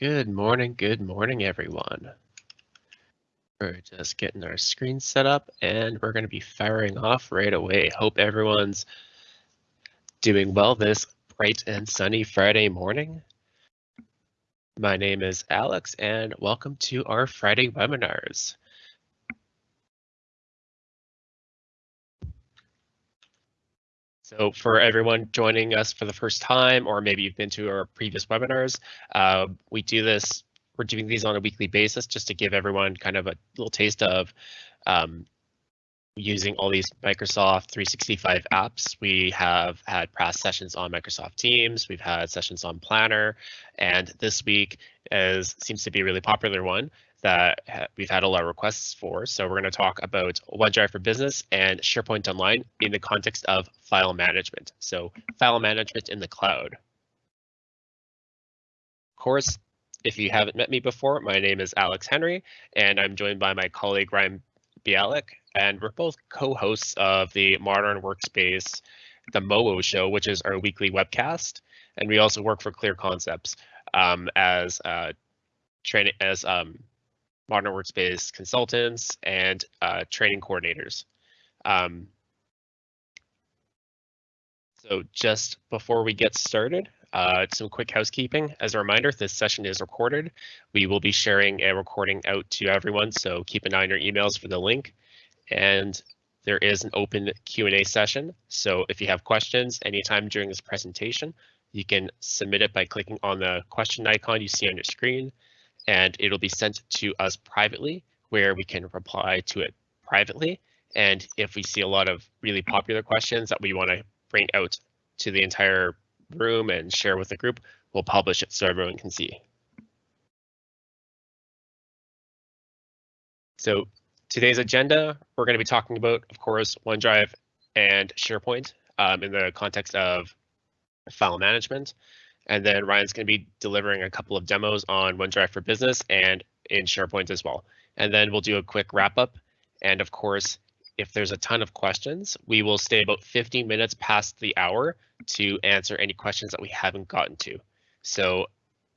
Good morning, good morning, everyone. We're just getting our screen set up and we're going to be firing off right away. Hope everyone's doing well this bright and sunny Friday morning. My name is Alex and welcome to our Friday webinars. So for everyone joining us for the first time, or maybe you've been to our previous webinars, uh, we do this, we're doing these on a weekly basis just to give everyone kind of a little taste of um, using all these Microsoft 365 apps. We have had past sessions on Microsoft Teams, we've had sessions on Planner, and this week is seems to be a really popular one that we've had a lot of requests for. So we're going to talk about OneDrive for Business and SharePoint Online in the context of file management. So file management in the cloud. Of course, if you haven't met me before, my name is Alex Henry, and I'm joined by my colleague Ryan Bialik, and we're both co-hosts of the Modern Workspace, the MOO show, which is our weekly webcast. And we also work for Clear Concepts um, as uh, training as um, modern workspace consultants, and uh, training coordinators. Um, so just before we get started, uh, some quick housekeeping. As a reminder, this session is recorded. We will be sharing a recording out to everyone, so keep an eye on your emails for the link. And there is an open Q&A session, so if you have questions anytime during this presentation, you can submit it by clicking on the question icon you see on your screen and it'll be sent to us privately where we can reply to it privately. And if we see a lot of really popular questions that we want to bring out to the entire room and share with the group, we'll publish it so everyone can see. So today's agenda, we're going to be talking about, of course, OneDrive and SharePoint um, in the context of file management. And then Ryan's going to be delivering a couple of demos on OneDrive for Business and in SharePoint as well. And then we'll do a quick wrap up. And of course, if there's a ton of questions, we will stay about 15 minutes past the hour to answer any questions that we haven't gotten to. So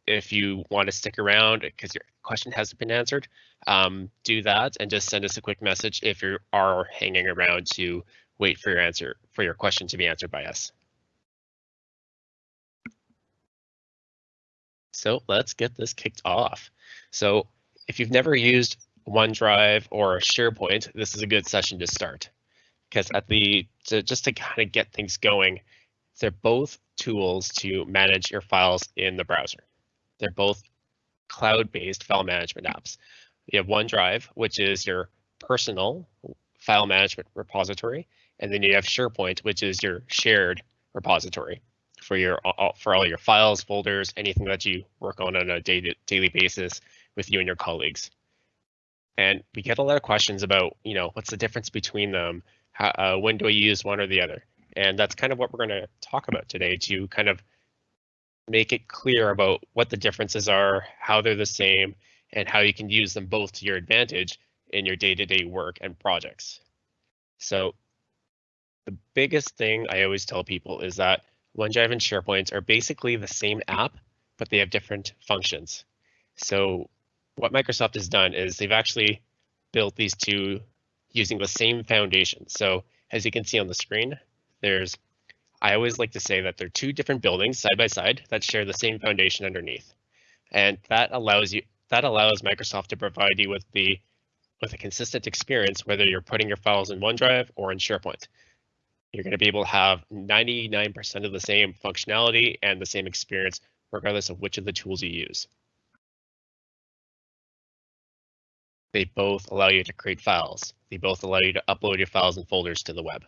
if you want to stick around because your question hasn't been answered, um, do that and just send us a quick message if you are hanging around to wait for your answer for your question to be answered by us. So let's get this kicked off. So if you've never used OneDrive or SharePoint, this is a good session to start. Because at the just to kind of get things going, they're both tools to manage your files in the browser. They're both cloud-based file management apps. You have OneDrive, which is your personal file management repository, and then you have SharePoint, which is your shared repository for your for all your files, folders, anything that you work on on a daily daily basis with you and your colleagues. And we get a lot of questions about, you know, what's the difference between them? How, uh, when do I use one or the other? And that's kind of what we're going to talk about today to kind of make it clear about what the differences are, how they're the same, and how you can use them both to your advantage in your day-to-day -day work and projects. So the biggest thing I always tell people is that OneDrive and SharePoint are basically the same app, but they have different functions. So what Microsoft has done is they've actually built these two using the same foundation. So as you can see on the screen, there's, I always like to say that they're two different buildings side by side that share the same foundation underneath. And that allows you, that allows Microsoft to provide you with the with a consistent experience, whether you're putting your files in OneDrive or in SharePoint you're going to be able to have 99% of the same functionality and the same experience, regardless of which of the tools you use. They both allow you to create files. They both allow you to upload your files and folders to the web.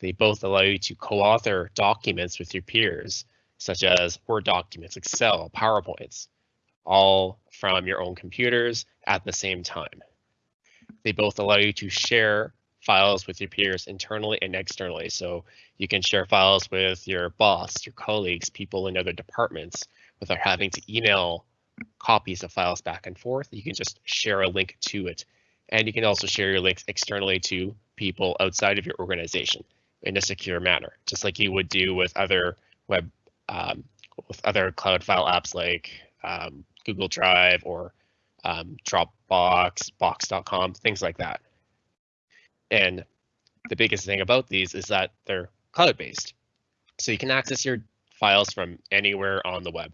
They both allow you to co-author documents with your peers, such as Word documents, Excel, PowerPoints, all from your own computers at the same time. They both allow you to share files with your peers internally and externally. So you can share files with your boss, your colleagues, people in other departments without having to email copies of files back and forth. You can just share a link to it. And you can also share your links externally to people outside of your organization in a secure manner, just like you would do with other web, um, with other cloud file apps like um, Google Drive or um, Dropbox, Box.com, things like that. And the biggest thing about these is that they're cloud-based. So you can access your files from anywhere on the web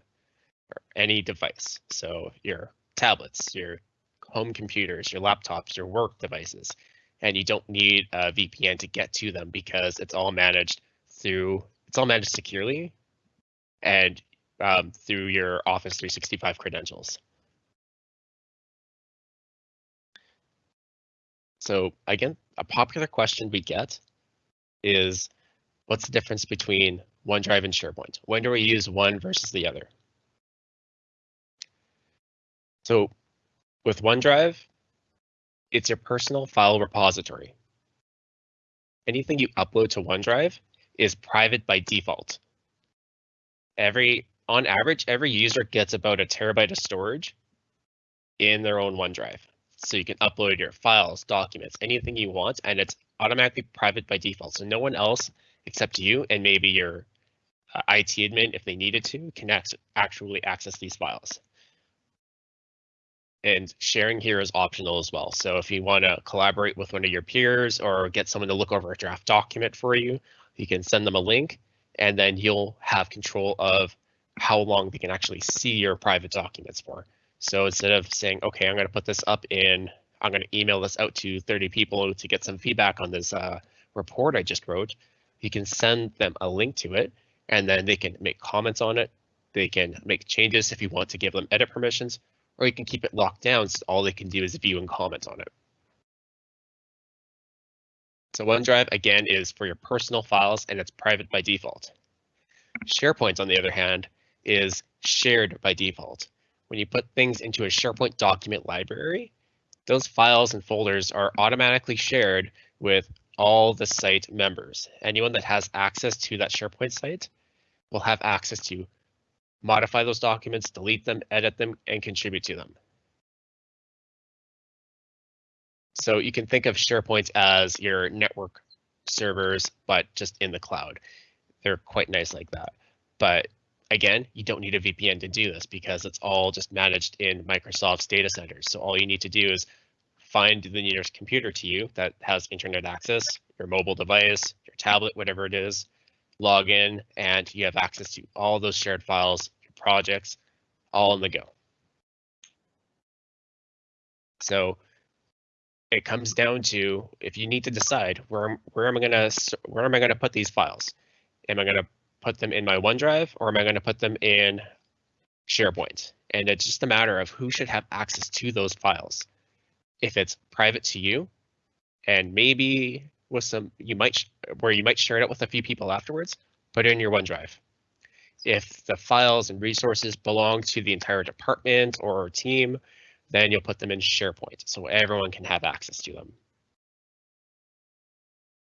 or any device. So your tablets, your home computers, your laptops, your work devices, and you don't need a VPN to get to them because it's all managed through, it's all managed securely and um, through your Office 365 credentials. So again, a popular question we get is, what's the difference between OneDrive and SharePoint? When do we use one versus the other? So with OneDrive, it's your personal file repository. Anything you upload to OneDrive is private by default. Every, on average, every user gets about a terabyte of storage in their own OneDrive. So you can upload your files, documents, anything you want, and it's automatically private by default. So no one else except you and maybe your uh, IT admin, if they needed to, can actually access these files. And sharing here is optional as well. So if you want to collaborate with one of your peers or get someone to look over a draft document for you, you can send them a link and then you'll have control of how long they can actually see your private documents for. So instead of saying, okay, I'm going to put this up in, I'm going to email this out to 30 people to get some feedback on this uh, report I just wrote, you can send them a link to it and then they can make comments on it. They can make changes if you want to give them edit permissions, or you can keep it locked down so all they can do is view and comment on it. So OneDrive, again, is for your personal files and it's private by default. SharePoint, on the other hand, is shared by default. When you put things into a SharePoint document library, those files and folders are automatically shared with all the site members. Anyone that has access to that SharePoint site will have access to modify those documents, delete them, edit them, and contribute to them. So you can think of SharePoint as your network servers, but just in the cloud. They're quite nice like that. But again, you don't need a VPN to do this because it's all just managed in Microsoft's data centers. So all you need to do is find the nearest computer to you that has internet access, your mobile device, your tablet, whatever it is, log in, and you have access to all those shared files, your projects, all on the go. So it comes down to if you need to decide where where am I gonna where am I gonna put these files? Am I gonna put them in my OneDrive or am I gonna put them in SharePoint? And it's just a matter of who should have access to those files. If it's private to you, and maybe with some you might where you might share it out with a few people afterwards, put it in your OneDrive. If the files and resources belong to the entire department or team, then you'll put them in SharePoint so everyone can have access to them.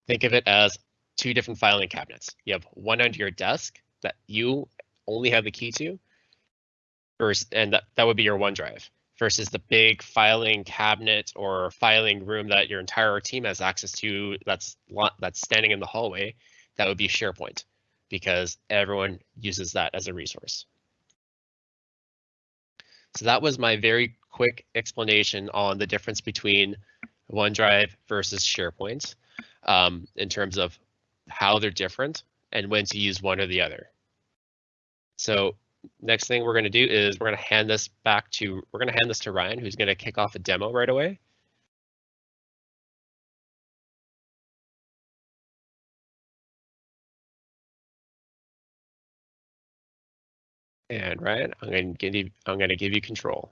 Think of it as two different filing cabinets. You have one under your desk that you only have the key to, versus, and that, that would be your OneDrive, versus the big filing cabinet or filing room that your entire team has access to that's, that's standing in the hallway, that would be SharePoint, because everyone uses that as a resource. So that was my very quick explanation on the difference between OneDrive versus SharePoint um, in terms of how they're different and when to use one or the other. So next thing we're going to do is we're going to hand this back to we're going to hand this to Ryan, who's going to kick off a demo right away. And Ryan, I'm going to give you I'm going to give you control.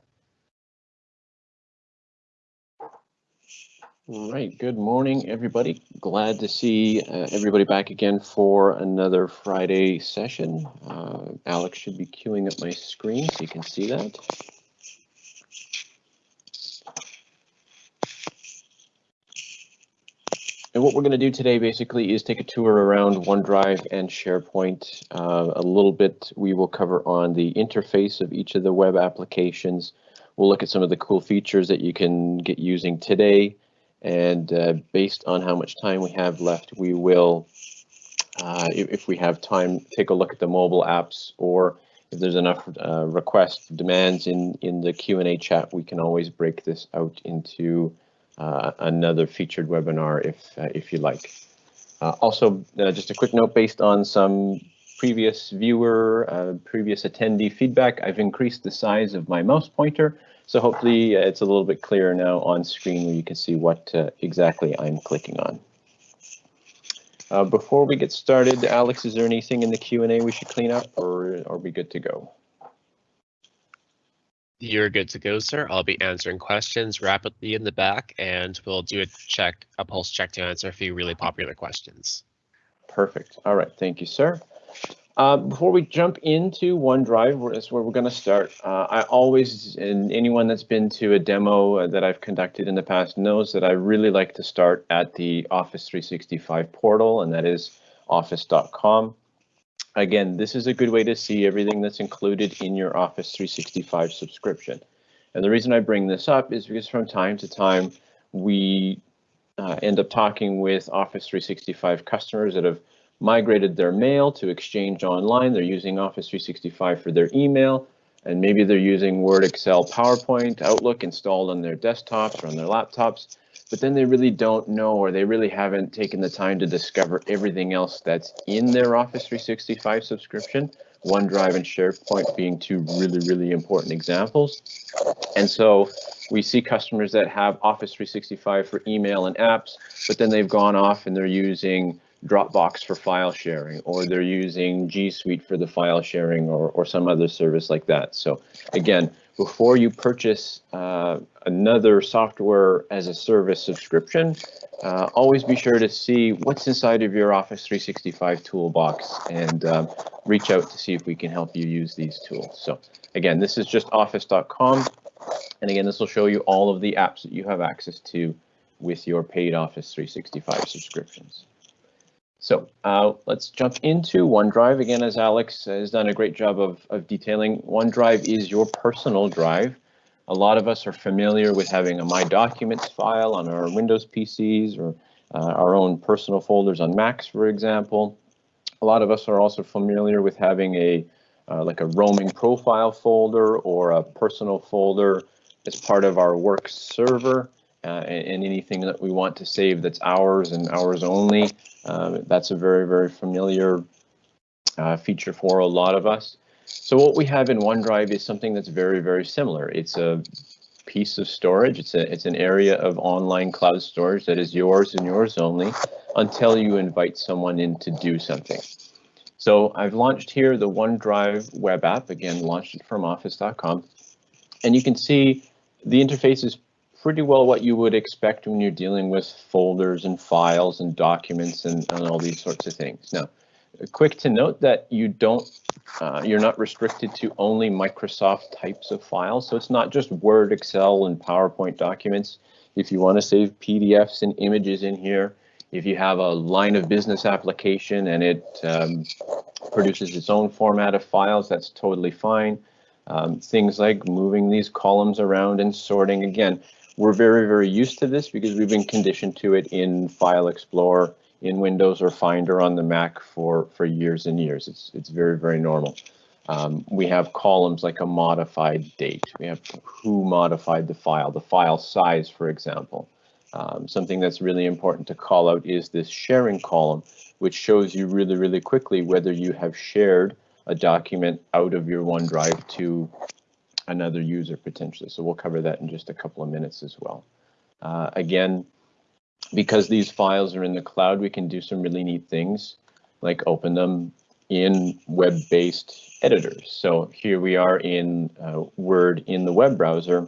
All right, good morning, everybody. Glad to see uh, everybody back again for another Friday session. Uh, Alex should be queuing up my screen so you can see that. And what we're going to do today basically is take a tour around OneDrive and SharePoint. Uh, a little bit we will cover on the interface of each of the web applications. We'll look at some of the cool features that you can get using today and uh, based on how much time we have left, we will, uh, if, we have time, take a look at the mobile apps or if there's enough uh, requests, demands in, in the Q&A chat, we can always break this out into uh, another featured webinar if, uh, if you like. Uh, also, just a quick note based on some previous viewer, previous attendee feedback, I've increased the size of my mouse pointer. So hopefully it's a little bit clearer now on screen where you can see what exactly I'm clicking on. Uh, before we get started, Alex, is there anything in the Q&A we should clean up or are we good to go? You're good to go, sir. I'll be answering questions rapidly in the back and we'll do a check, a pulse check to answer a few really popular questions. Perfect. All right. Thank you, sir. Uh, before we jump into OneDrive, that's where we're going to start. Uh, I always, and anyone that's been to a demo uh, that I've conducted in the past knows that I really like to start at the Office 365 portal, and that is office.com. Again, this is a good way to see everything that's included in your Office 365 subscription. And the reason I bring this up is because from time to time, we uh, end up talking with Office 365 customers that have migrated their mail to Exchange Online. They're using Office 365 for their email, and maybe they're using Word, Excel, PowerPoint, Outlook installed on their desktops or on their laptops, but then they really don't know or they really haven't taken the time to discover everything else that's in their Office 365 subscription. OneDrive and SharePoint being two really, really important examples. And so we see customers that have Office 365 for email and apps, but then they've gone off and they're using Dropbox for file sharing, or they're using G Suite for the file sharing, or, or some other service like that. So again, before you purchase uh, another software as a service subscription, uh, always be sure to see what's inside of your Office 365 toolbox and um, reach out to see if we can help you use these tools. So again, this is just office.com. And again, this will show you all of the apps that you have access to with your paid Office 365 subscriptions. So uh, let's jump into OneDrive. Again, as Alex has done a great job of, of detailing, OneDrive is your personal drive. A lot of us are familiar with having a My Documents file on our Windows PCs or uh, our own personal folders on Macs, for example. A lot of us are also familiar with having a uh, like a roaming profile folder or a personal folder as part of our work server uh, and, anything that we want to save that's ours and ours only. Um, that's a very, very familiar uh, feature for a lot of us. So what we have in OneDrive is something that's very, very similar. It's a piece of storage. It's a it's an area of online cloud storage that is yours and yours only until you invite someone in to do something. So I've launched here the OneDrive web app, again, launched it from office.com. And you can see the interface is pretty well what you would expect when you're dealing with folders and files and documents and, and all these sorts of things. Now, quick to note that you don't, uh, you're not restricted to only Microsoft types of files. So it's not just Word, Excel, and PowerPoint documents. If you want to save PDFs and images in here, if you have a line of business application and it um, produces its own format of files, that's totally fine. Um, things like moving these columns around and sorting, again, we're very, very used to this because we've been conditioned to it in File Explorer, in Windows or Finder on the Mac for, for years and years. It's, it's very, very normal. Um, we have columns like a modified date. We have who modified the file, the file size, for example. Um, something that's really important to call out is this sharing column, which shows you really, really quickly whether you have shared a document out of your OneDrive to another user potentially. So we'll cover that in just a couple of minutes as well. Uh, again, because these files are in the cloud, we can do some really neat things like open them in web-based editors. So here we are in uh, Word in the web browser.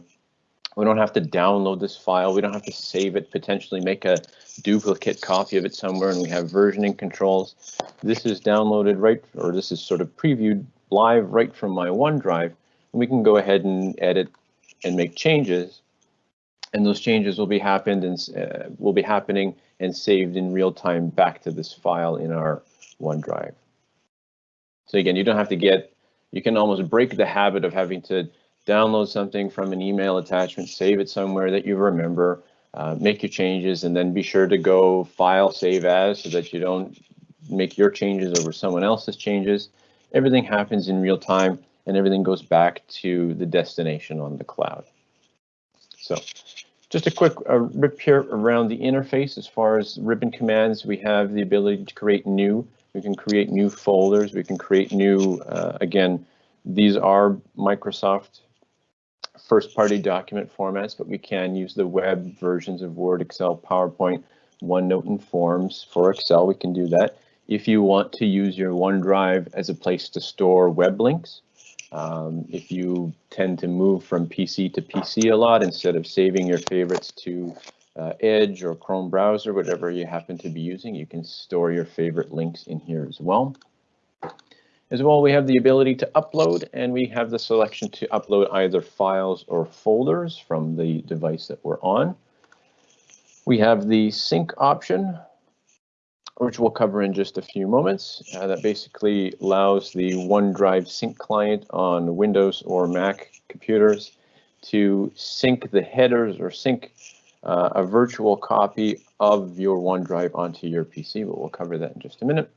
We don't have to download this file. We don't have to save it, potentially make a duplicate copy of it somewhere, and we have versioning controls. This is downloaded right, or this is sort of previewed live right from my OneDrive we can go ahead and edit and make changes. And those changes will be happened and uh, will be happening and saved in real time back to this file in our OneDrive. So again, you don't have to get, you can almost break the habit of having to download something from an email attachment, save it somewhere that you remember, uh, make your changes, and then be sure to go file save as so that you don't make your changes over someone else's changes. Everything happens in real time and everything goes back to the destination on the cloud. So just a quick uh, rip here around the interface. As far as ribbon commands, we have the ability to create new. We can create new folders. We can create new, uh, again, these are Microsoft first-party document formats, but we can use the web versions of Word, Excel, PowerPoint, OneNote, and Forms. For Excel, we can do that. If you want to use your OneDrive as a place to store web links, um, if you tend to move from PC to PC a lot, instead of saving your favorites to uh, Edge or Chrome browser, whatever you happen to be using, you can store your favorite links in here as well. As well, we have the ability to upload and we have the selection to upload either files or folders from the device that we're on. We have the sync option, which we'll cover in just a few moments. Uh, that basically allows the OneDrive sync client on Windows or Mac computers to sync the headers or sync uh, a virtual copy of your OneDrive onto your PC, but we'll cover that in just a minute.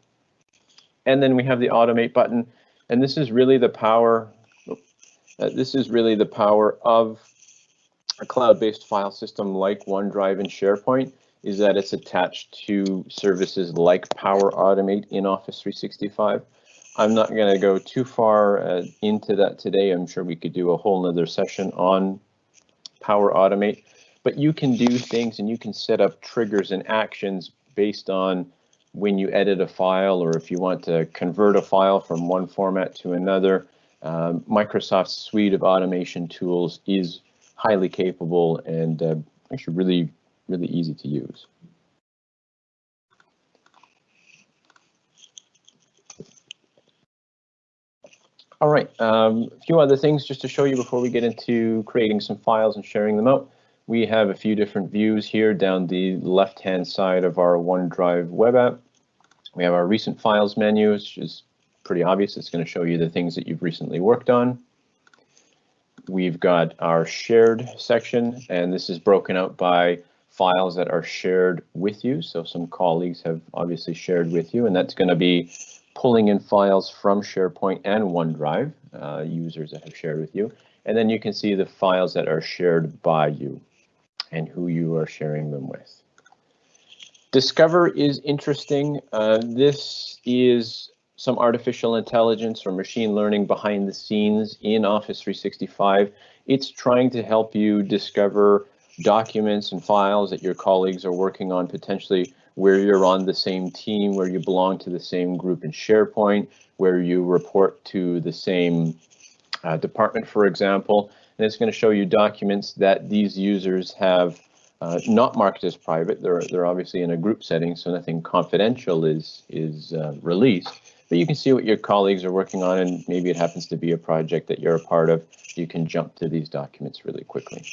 And then we have the automate button, and this is really the power. Uh, this is really the power of a cloud-based file system like OneDrive and SharePoint is that it's attached to services like Power Automate in Office 365. I'm not going to go too far uh, into that today. I'm sure we could do a whole nother session on Power Automate, but you can do things and you can set up triggers and actions based on when you edit a file or if you want to convert a file from one format to another. Um, Microsoft's suite of automation tools is highly capable and uh, actually really really easy to use. All right, um, a few other things just to show you before we get into creating some files and sharing them out. We have a few different views here down the left-hand side of our OneDrive web app. We have our recent files menu, which is pretty obvious. It's going to show you the things that you've recently worked on. We've got our shared section, and this is broken out by files that are shared with you. So some colleagues have obviously shared with you, and that's going to be pulling in files from SharePoint and OneDrive, uh, users that have shared with you. And then you can see the files that are shared by you and who you are sharing them with. Discover is interesting. Uh, this is some artificial intelligence or machine learning behind the scenes in Office 365. It's trying to help you discover documents and files that your colleagues are working on potentially where you're on the same team, where you belong to the same group in SharePoint, where you report to the same uh, department, for example. And it's going to show you documents that these users have uh, not marked as private. They're, they're obviously in a group setting, so nothing confidential is, is uh, released. But you can see what your colleagues are working on, and maybe it happens to be a project that you're a part of. You can jump to these documents really quickly.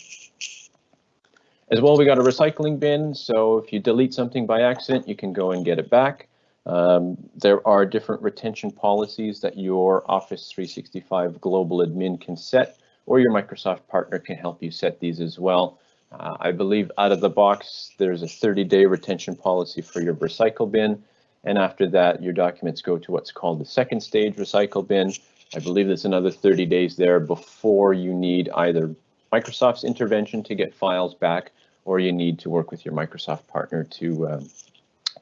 As well, we got a recycling bin, so if you delete something by accident, you can go and get it back. Um, there are different retention policies that your Office 365 Global Admin can set, or your Microsoft partner can help you set these as well. Uh, I believe out of the box, there's a 30-day retention policy for your recycle bin, and after that, your documents go to what's called the second stage recycle bin. I believe there's another 30 days there before you need either Microsoft's intervention to get files back, or you need to work with your Microsoft partner to, um,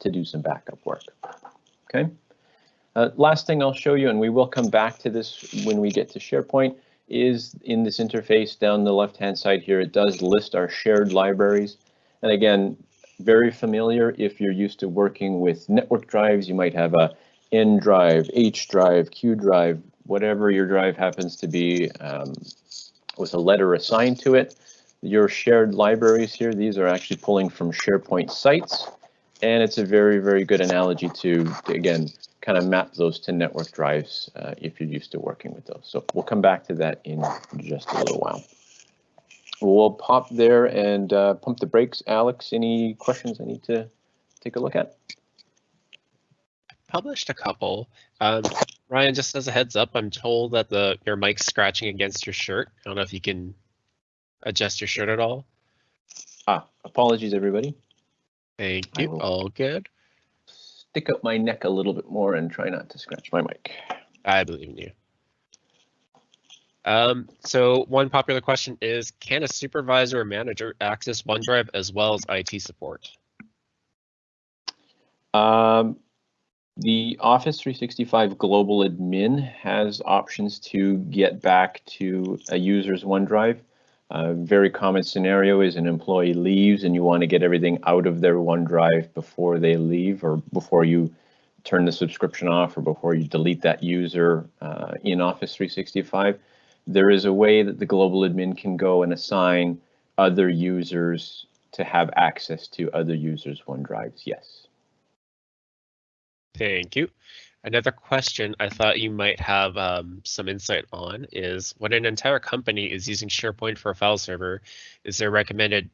to do some backup work. Okay. Uh, last thing I'll show you, and we will come back to this when we get to SharePoint, is in this interface down the left-hand side here, it does list our shared libraries. And again, very familiar if you're used to working with network drives, you might have a N drive, H drive, Q drive, whatever your drive happens to be um, with a letter assigned to it. Your shared libraries here, these are actually pulling from SharePoint sites. And it's a very, very good analogy to, to again, kind of map those to network drives uh, if you're used to working with those. So we'll come back to that in just a little while. We'll pop there and uh, pump the brakes. Alex, any questions I need to take a look at? Published a couple. Um, Ryan, just as a heads up, I'm told that the your mic's scratching against your shirt. I don't know if you can adjust your shirt at all. Ah, apologies, everybody. Thank you. All good. Stick up my neck a little bit more and try not to scratch my mic. I believe in you. Um, so one popular question is, can a supervisor or manager access OneDrive as well as IT support? Um, the Office 365 Global Admin has options to get back to a user's OneDrive. A very common scenario is an employee leaves and you want to get everything out of their OneDrive before they leave or before you turn the subscription off or before you delete that user uh, in Office 365. There is a way that the global admin can go and assign other users to have access to other users' OneDrives, yes. Thank you. Another question I thought you might have um, some insight on is when an entire company is using SharePoint for a file server, is there recommended,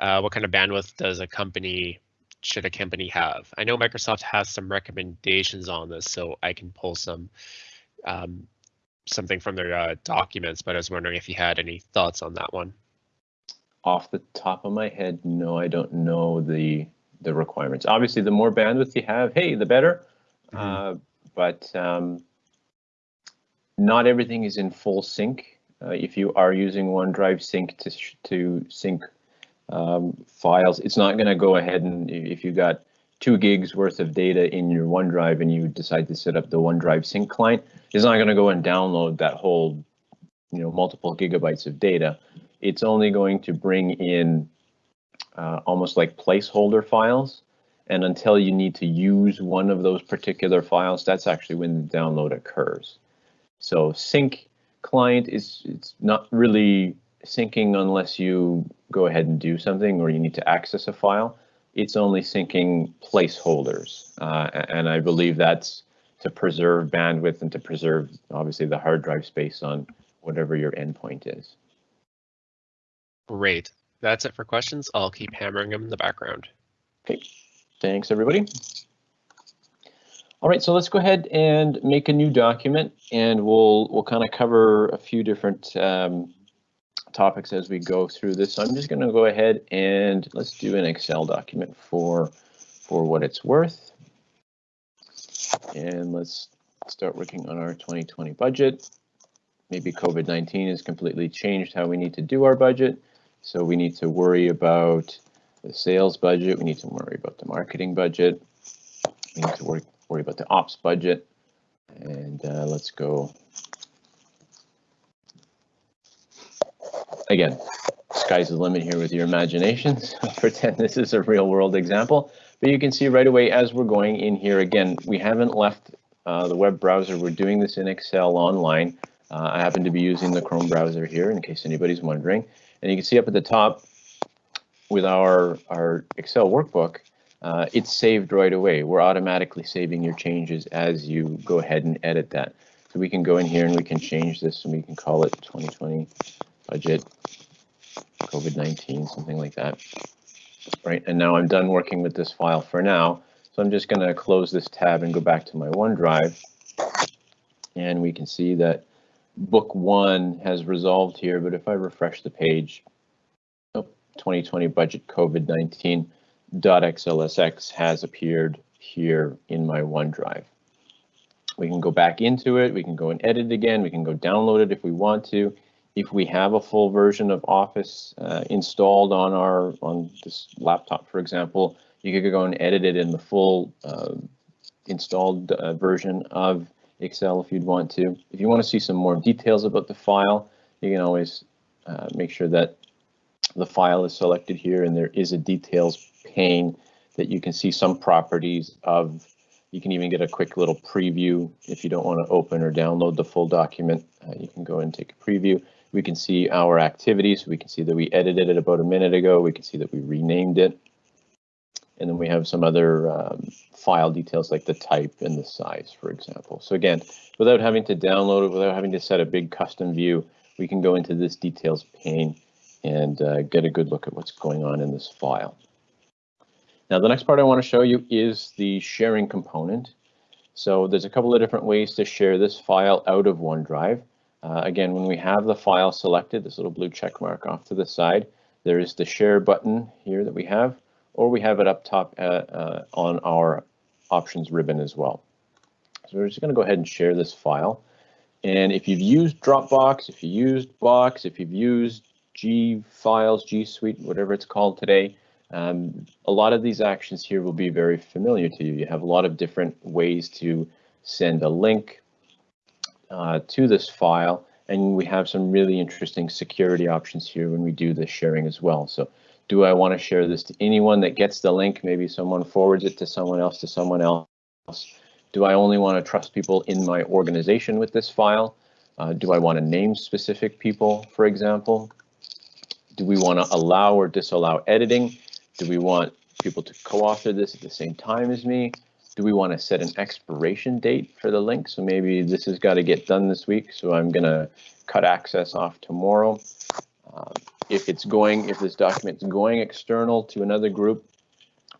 uh, what kind of bandwidth does a company, should a company have? I know Microsoft has some recommendations on this, so I can pull some um, something from their uh, documents, but I was wondering if you had any thoughts on that one. Off the top of my head, no, I don't know the the requirements. Obviously, the more bandwidth you have, hey, the better. Mm -hmm. uh, but um, not everything is in full sync. Uh, if you are using OneDrive Sync to to sync um, files, it's not going to go ahead and if you got two gigs worth of data in your OneDrive and you decide to set up the OneDrive Sync client, it's not going to go and download that whole, you know, multiple gigabytes of data. It's only going to bring in uh, almost like placeholder files and until you need to use one of those particular files, that's actually when the download occurs. So sync client is it's not really syncing unless you go ahead and do something or you need to access a file. It's only syncing placeholders. Uh, and I believe that's to preserve bandwidth and to preserve obviously the hard drive space on whatever your endpoint is. Great. That's it for questions. I'll keep hammering them in the background. Okay. Thanks, everybody. All right, so let's go ahead and make a new document and we'll we'll kind of cover a few different um, topics as we go through this. So I'm just going to go ahead and let's do an Excel document for for what it's worth. And let's start working on our 2020 budget. Maybe COVID-19 has completely changed how we need to do our budget. So we need to worry about the sales budget. We need to worry about the marketing budget. We need to worry, worry about the ops budget. And uh, let's go. Again, sky's the limit here with your imaginations. Pretend this is a real world example. But you can see right away as we're going in here, again, we haven't left uh, the web browser. We're doing this in Excel online. Uh, I happen to be using the Chrome browser here in case anybody's wondering. And you can see up at the top, with our, our Excel workbook, uh, it's saved right away. We're automatically saving your changes as you go ahead and edit that. So we can go in here and we can change this and we can call it 2020 budget COVID-19, something like that. Right, and now I'm done working with this file for now. So I'm just going to close this tab and go back to my OneDrive. And we can see that book one has resolved here, but if I refresh the page, 2020 budget COVID-19 .xlsx has appeared here in my OneDrive. We can go back into it, we can go and edit it again, we can go download it if we want to. If we have a full version of Office uh, installed on our on this laptop, for example, you could go and edit it in the full uh, installed uh, version of Excel if you'd want to. If you want to see some more details about the file, you can always uh, make sure that the file is selected here and there is a details pane that you can see some properties of. You can even get a quick little preview if you don't want to open or download the full document. Uh, you can go and take a preview. We can see our activities. We can see that we edited it about a minute ago. We can see that we renamed it. And then we have some other um, file details like the type and the size, for example. So again, without having to download it, without having to set a big custom view, we can go into this details pane and uh, get a good look at what's going on in this file. Now, the next part I want to show you is the sharing component. So there's a couple of different ways to share this file out of OneDrive. Uh, again, when we have the file selected, this little blue check mark off to the side, there is the share button here that we have, or we have it up top uh, uh, on our options ribbon as well. So we're just going to go ahead and share this file. And if you've used Dropbox, if you used Box, if you've used G Files, G Suite, whatever it's called today, um, a lot of these actions here will be very familiar to you. You have a lot of different ways to send a link uh, to this file, and we have some really interesting security options here when we do the sharing as well. So do I want to share this to anyone that gets the link? Maybe someone forwards it to someone else, to someone else. Do I only want to trust people in my organization with this file? Uh, do I want to name specific people, for example? Do we want to allow or disallow editing? Do we want people to co-author this at the same time as me? Do we want to set an expiration date for the link? So maybe this has got to get done this week, so I'm going to cut access off tomorrow. Um, if it's going, if this document's going external to another group,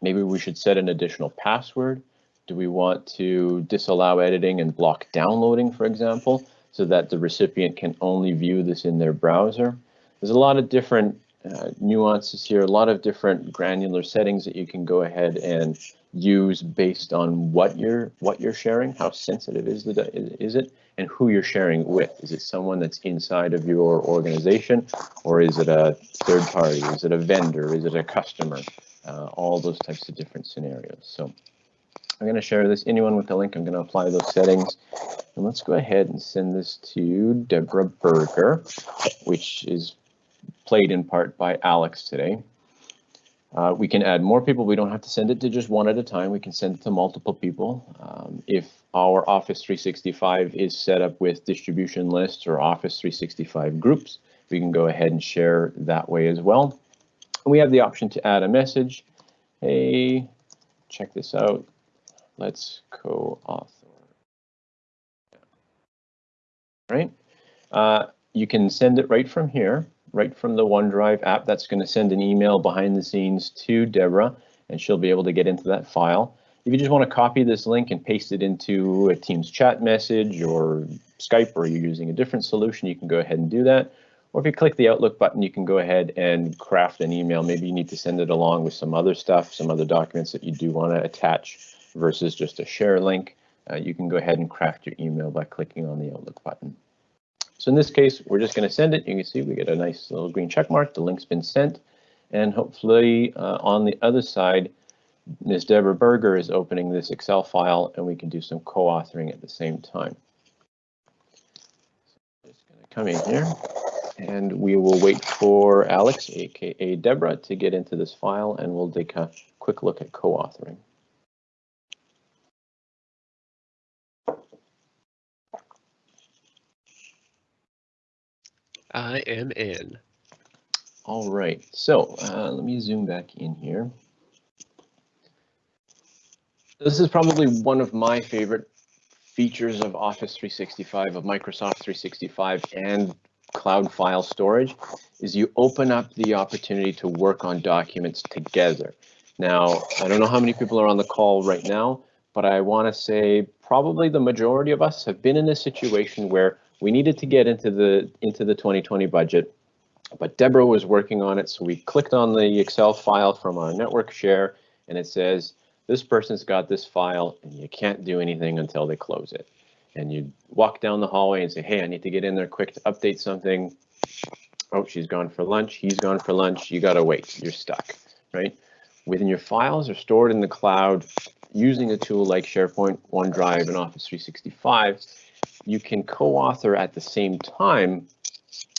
maybe we should set an additional password. Do we want to disallow editing and block downloading, for example, so that the recipient can only view this in their browser? There's a lot of different uh, nuances here, a lot of different granular settings that you can go ahead and use based on what you're what you're sharing, how sensitive is the is it, and who you're sharing with. Is it someone that's inside of your organization, or is it a third party? Is it a vendor? Is it a customer? Uh, all those types of different scenarios. So I'm going to share this. Anyone with the link, I'm going to apply those settings. And let's go ahead and send this to Deborah Berger, which is played in part by Alex today. Uh, we can add more people. We don't have to send it to just one at a time. We can send it to multiple people. Um, if our Office 365 is set up with distribution lists or Office 365 groups, we can go ahead and share that way as well. We have the option to add a message. Hey, check this out. Let's co-author. Right. Uh, you can send it right from here right from the OneDrive app. That's going to send an email behind the scenes to Deborah, and she'll be able to get into that file. If you just want to copy this link and paste it into a Teams chat message or Skype, or you're using a different solution, you can go ahead and do that. Or if you click the Outlook button, you can go ahead and craft an email. Maybe you need to send it along with some other stuff, some other documents that you do want to attach versus just a share link. Uh, you can go ahead and craft your email by clicking on the Outlook button. So in this case, we're just going to send it. You can see we get a nice little green check mark. The link's been sent. And hopefully uh, on the other side, Ms. Deborah Berger is opening this Excel file and we can do some co-authoring at the same time. So just going to come in here and we will wait for Alex, aka Deborah, to get into this file and we'll take a quick look at co-authoring. I am in. All right, so uh, let me zoom back in here. This is probably one of my favorite features of Office 365, of Microsoft 365 and cloud file storage, is you open up the opportunity to work on documents together. Now, I don't know how many people are on the call right now, but I want to say probably the majority of us have been in a situation where we needed to get into the into the 2020 budget, but Deborah was working on it, so we clicked on the Excel file from our network share, and it says this person's got this file, and you can't do anything until they close it. And you walk down the hallway and say, hey, I need to get in there quick to update something. Oh, she's gone for lunch. He's gone for lunch. You got to wait. You're stuck, right? Within your files are stored in the cloud using a tool like SharePoint, OneDrive, and Office 365 you can co-author at the same time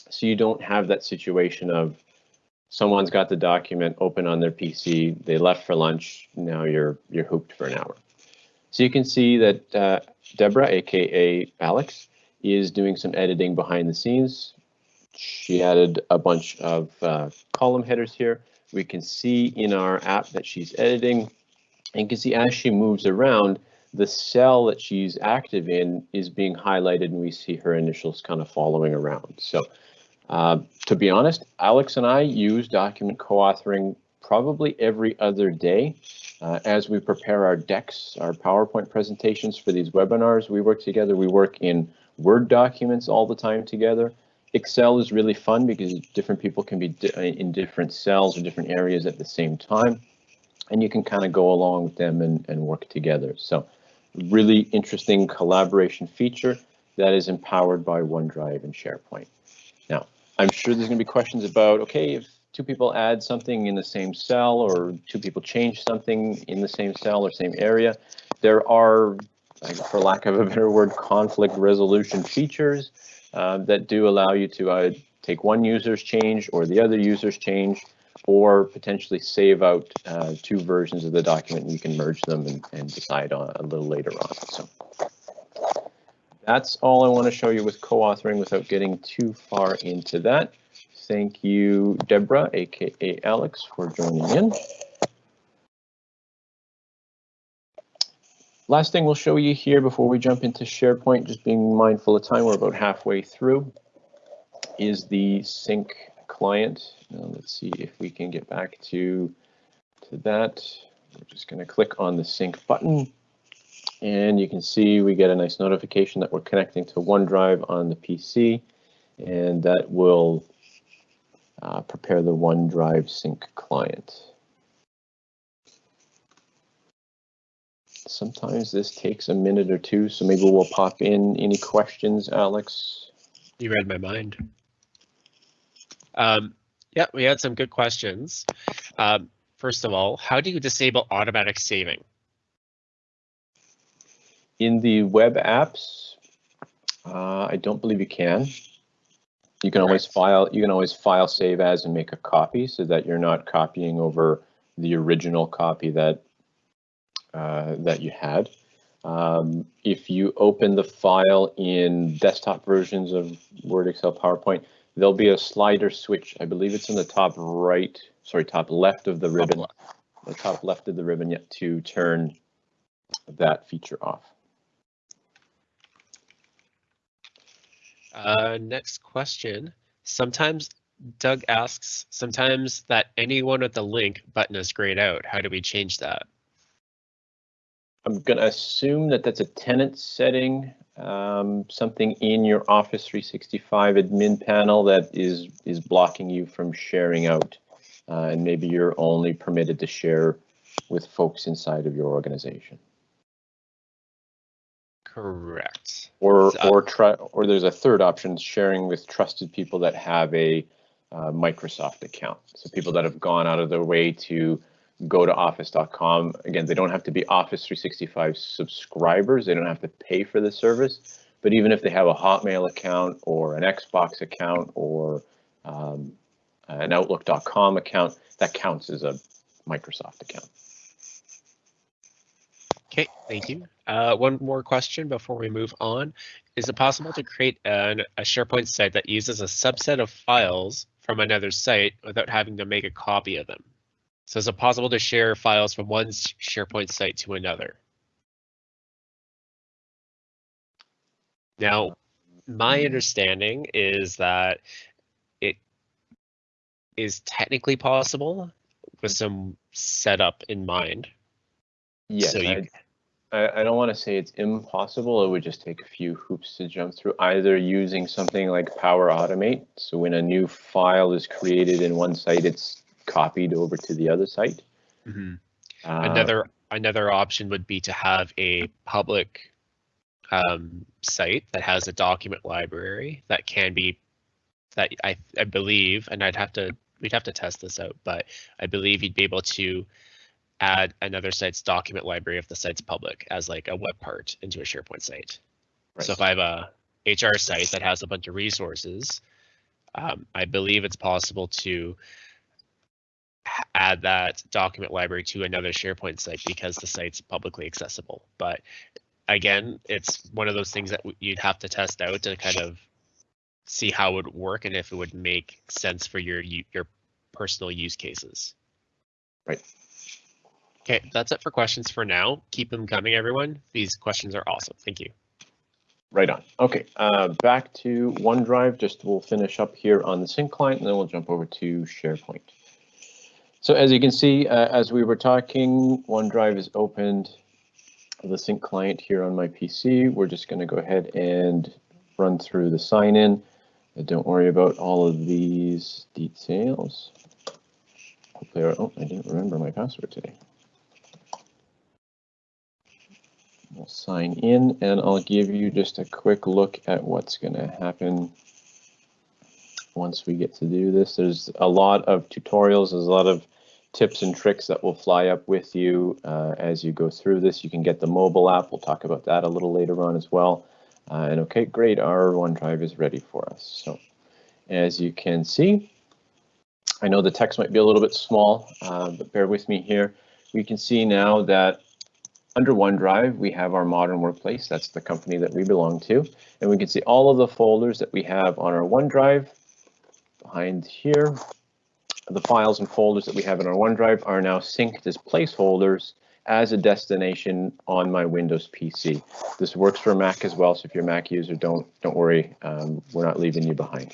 so you don't have that situation of someone's got the document open on their PC, they left for lunch, now you're you're hooped for an hour. So you can see that uh, Deborah, aka Alex, is doing some editing behind the scenes. She added a bunch of uh, column headers here. We can see in our app that she's editing and you can see as she moves around, the cell that she's active in is being highlighted and we see her initials kind of following around. So uh, to be honest, Alex and I use document co-authoring probably every other day. Uh, as we prepare our decks, our PowerPoint presentations for these webinars, we work together. We work in Word documents all the time together. Excel is really fun because different people can be di in different cells or different areas at the same time. And you can kind of go along with them and, and work together. So really interesting collaboration feature. that is empowered by OneDrive and SharePoint. Now, I'm sure there's going to be questions about, okay, if two people add something in the same cell or two people change something in the same cell or same area, there are, for lack of a better word, conflict resolution features uh, that do allow you to uh, take one user's change or the other user's change or potentially save out uh, two versions of the document and you can merge them and, and decide on a little later on. So that's all I want to show you with co-authoring without getting too far into that. Thank you, Deborah, aka Alex, for joining in. Last thing we'll show you here before we jump into SharePoint, just being mindful of time, we're about halfway through, is the sync client. Now let's see if we can get back to, to that. We're just going to click on the sync button. And you can see we get a nice notification that we're connecting to OneDrive on the PC. And that will uh, prepare the OneDrive sync client. Sometimes this takes a minute or two, so maybe we'll pop in any questions, Alex. You read my mind. Um, yeah, we had some good questions. Um, first of all, how do you disable automatic saving? In the web apps, uh, I don't believe you can. You can always file. You can always file save as and make a copy so that you're not copying over the original copy that uh, that you had. Um, if you open the file in desktop versions of Word, Excel, PowerPoint, there'll be a slider switch. I believe it's in the top right, sorry, top left of the ribbon, the top left of the ribbon yet to turn that feature off. Uh, next question. Sometimes Doug asks, sometimes that anyone with the link button is grayed out. How do we change that? I'm going to assume that that's a tenant setting, um, something in your Office 365 admin panel that is is blocking you from sharing out, uh, and maybe you're only permitted to share with folks inside of your organization. Correct. Or or try or there's a third option, sharing with trusted people that have a uh, Microsoft account. So people that have gone out of their way to go to office.com. Again, they don't have to be Office 365 subscribers. They don't have to pay for the service. But even if they have a Hotmail account or an Xbox account or um, an Outlook.com account, that counts as a Microsoft account. Okay, thank you. Uh, one more question before we move on. Is it possible to create an, a SharePoint site that uses a subset of files from another site without having to make a copy of them? So is it possible to share files from one SharePoint site to another? Now, my understanding is that it is technically possible with some setup in mind. Yes, so you, I, I don't want to say it's impossible. It would just take a few hoops to jump through, either using something like Power Automate. So when a new file is created in one site, it's copied over to the other site. Mm-hmm. Uh, another another option would be to have a public um, site that has a document library that can be that I, I believe, and I'd have to we'd have to test this out, but I believe you'd be able to add another site's document library if the site's public as like a web part into a SharePoint site. Right. So if I have a HR site that has a bunch of resources, um, I believe it's possible to add that document library to another SharePoint site because the site's publicly accessible. But again, it's one of those things that you'd have to test out to kind of see how it would work and if it would make sense for your your personal use cases. Right. Okay, that's it for questions for now. Keep them coming, everyone. These questions are awesome. Thank you. Right on. Okay, uh, back to OneDrive. Just we'll finish up here on the sync client, and then we'll jump over to SharePoint. So as you can see, uh, as we were talking, OneDrive is opened the sync client here on my PC. We're just going to go ahead and run through the sign in. And don't worry about all of these details. Hopefully, oh, I didn't remember my password today. We'll sign in and I'll give you just a quick look at what's going to happen once we get to do this. There's a lot of tutorials, there's a lot of tips and tricks that will fly up with you uh, as you go through this. You can get the mobile app. We'll talk about that a little later on as well. Uh, and okay, great, our OneDrive is ready for us. So as you can see, I know the text might be a little bit small, uh, but bear with me here. We can see now that under OneDrive, we have our modern workplace. That's the company that we belong to. And we can see all of the folders that we have on our OneDrive behind here. The files and folders that we have in our OneDrive are now synced as placeholders as a destination on my Windows PC. This works for Mac as well, so if you're a Mac user, don't don't worry, um, we're not leaving you behind.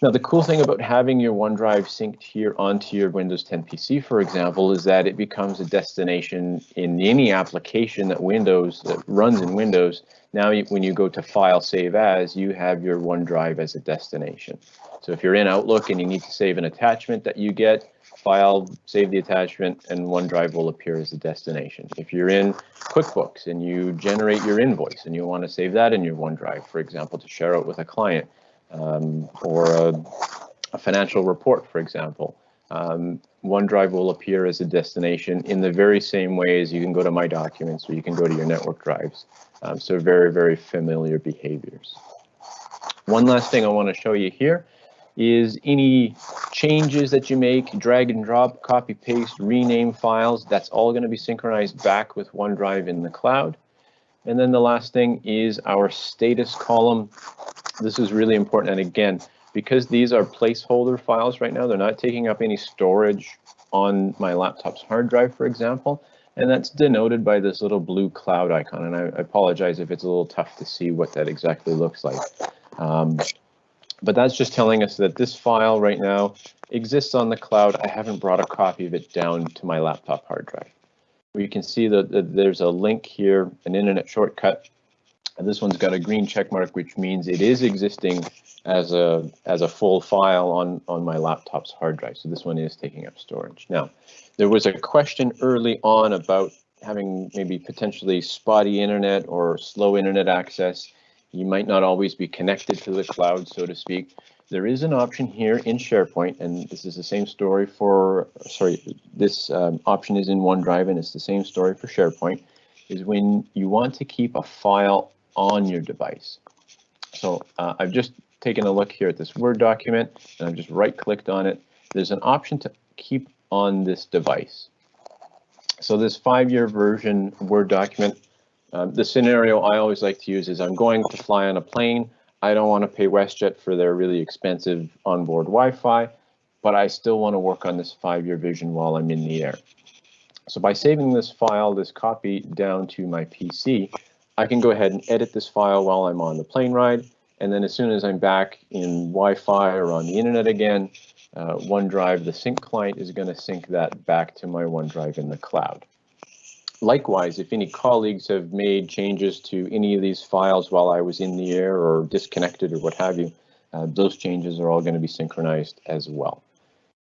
Now, the cool thing about having your OneDrive synced here onto your Windows 10 PC, for example, is that it becomes a destination in any application that Windows that runs in Windows. Now, when you go to File, Save As, you have your OneDrive as a destination. So if you're in Outlook and you need to save an attachment that you get, File, save the attachment, and OneDrive will appear as a destination. If you're in QuickBooks and you generate your invoice and you want to save that in your OneDrive, for example, to share it with a client, um, or a, a, financial report, for example. Um, OneDrive will appear as a destination in the very same way as you can go to My Documents or you can go to your network drives. Um, so very, very familiar behaviors. One last thing I want to show you here is any changes that you make, drag and drop, copy, paste, rename files, that's all going to be synchronized back with OneDrive in the cloud. And then the last thing is our status column. This is really important. And again, because these are placeholder files right now, they're not taking up any storage on my laptop's hard drive, for example. And that's denoted by this little blue cloud icon. And I, apologize if it's a little tough to see what that exactly looks like. Um, but that's just telling us that this file right now exists on the cloud. I haven't brought a copy of it down to my laptop hard drive. We can see that, that there's a link here, an internet shortcut and this one's got a green check mark, which means it is existing as a as a full file on on my laptop's hard drive. So this one is taking up storage. Now, there was a question early on about having maybe potentially spotty internet or slow internet access. You might not always be connected to the cloud, so to speak. There is an option here in SharePoint, and this is the same story for, sorry, this um, option is in OneDrive, and it's the same story for SharePoint, is when you want to keep a file on your device. So uh, I've just taken a look here at this Word document and I've just right clicked on it. There's an option to keep on this device. So this five-year version Word document, uh, the scenario I always like to use is I'm going to fly on a plane. I don't want to pay WestJet for their really expensive onboard Wi-Fi, but I still want to work on this five-year vision while I'm in the air. So by saving this file, this copy down to my PC, I can go ahead and edit this file while I'm on the plane ride. And then as soon as I'm back in Wi-Fi or on the internet again, uh, OneDrive, the sync client is going to sync that back to my OneDrive in the cloud. Likewise, if any colleagues have made changes to any of these files while I was in the air or disconnected or what have you, uh, those changes are all going to be synchronized as well.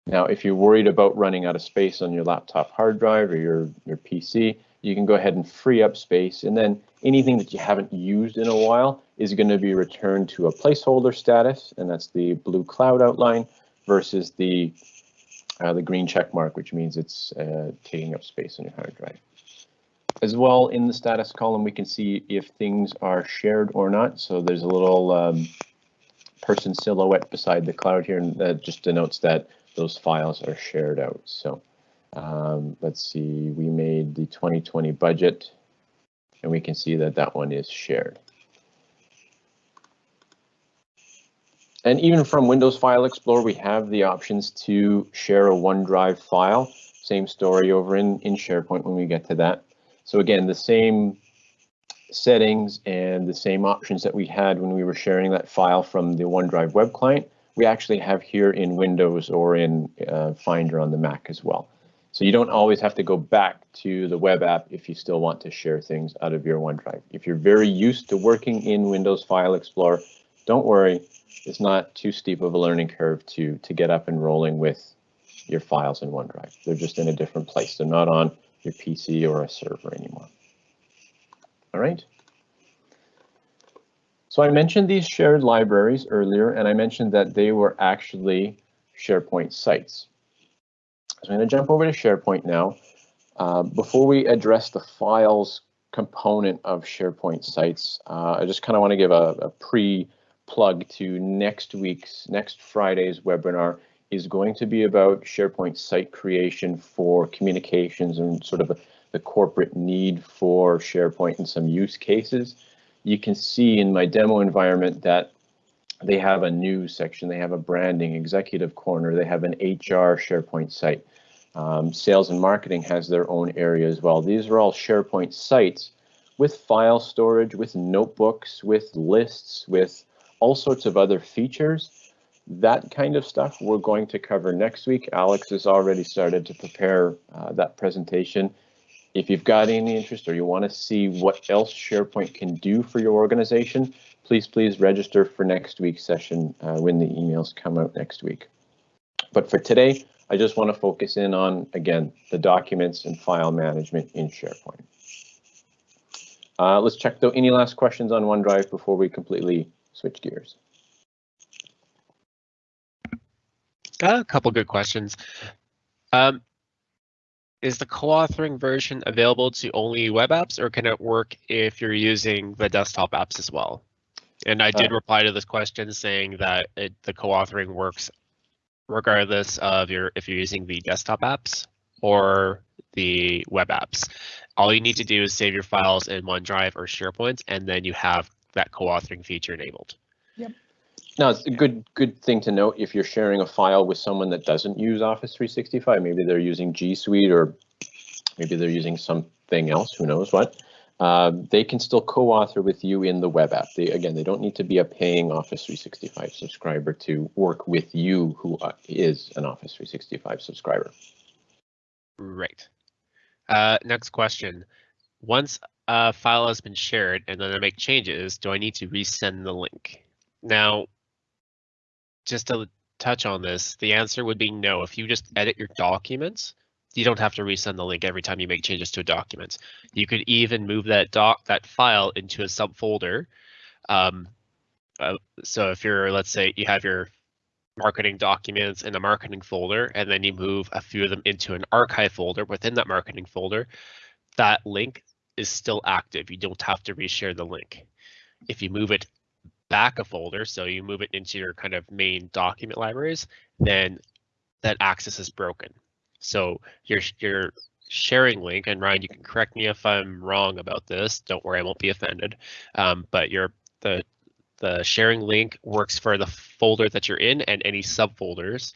Now, if you're worried about running out of space on your laptop hard drive or your, your PC, you can go ahead and free up space. And then anything that you haven't used in a while is going to be returned to a placeholder status and that's the blue cloud outline versus the uh, the green check mark which means it's uh, taking up space on your hard drive. As well in the status column we can see if things are shared or not. So there's a little um, person silhouette beside the cloud here and that just denotes that those files are shared out. So um, let's see, we made the 2020 budget and we can see that that one is shared. And even from Windows File Explorer, we have the options to share a OneDrive file. Same story over in, in SharePoint when we get to that. So again, the same settings and the same options that we had when we were sharing that file from the OneDrive web client, we actually have here in Windows or in uh, Finder on the Mac as well. So you don't always have to go back to the web app if you still want to share things out of your OneDrive. If you're very used to working in Windows File Explorer, don't worry, it's not too steep of a learning curve to, to get up and rolling with your files in OneDrive. They're just in a different place. They're not on your PC or a server anymore. All right. So I mentioned these shared libraries earlier, and I mentioned that they were actually SharePoint sites. So I'm going to jump over to SharePoint now. Uh, before we address the files component of SharePoint sites, uh, I just kind of want to give a, a pre-plug to next week's, next Friday's webinar is going to be about SharePoint site creation for communications and sort of a, the corporate need for SharePoint and some use cases. You can see in my demo environment that they have a news section, they have a branding executive corner, they have an HR SharePoint site. Um, sales and marketing has their own area as well. These are all SharePoint sites with file storage, with notebooks, with lists, with all sorts of other features. That kind of stuff we're going to cover next week. Alex has already started to prepare uh, that presentation. If you've got any interest or you want to see what else SharePoint can do for your organization, please, please register for next week's session uh, when the emails come out next week. But for today, I just want to focus in on, again, the documents and file management in SharePoint. Uh, let's check though any last questions on OneDrive before we completely switch gears. Got a couple good questions. Um, is the co-authoring version available to only web apps or can it work if you're using the desktop apps as well? And I did uh, reply to this question saying that it, the co-authoring works regardless of your if you're using the desktop apps or the web apps. All you need to do is save your files in OneDrive or SharePoint, and then you have that co-authoring feature enabled. Yep. Now, it's a good good thing to note if you're sharing a file with someone that doesn't use Office 365. Maybe they're using G Suite or maybe they're using something else. Who knows what? Uh, they can still co-author with you in the web app. They, again, they don't need to be a paying Office 365 subscriber to work with you who uh, an Office 365 subscriber. Right. Uh, next question. Once a file has been shared and then I make changes, do I need to resend the link? Now, just to touch on this, the answer would be no. If you just edit your documents, you don't have to resend the link every time you make changes to a document. You could even move that doc that file into a subfolder. Um, uh, so if you're, let's say you have your marketing documents in a marketing folder, and then you move a few of them into an archive folder within that marketing folder, that link is still active. You don't have to reshare the link. If you move it back a folder, so you move it into your kind of main document libraries, then that access is broken. So your your sharing link, and Ryan, you can correct me if I'm wrong about this. Don't worry, I won't be offended. Um, but your the the sharing link works for the folder that you're in and any subfolders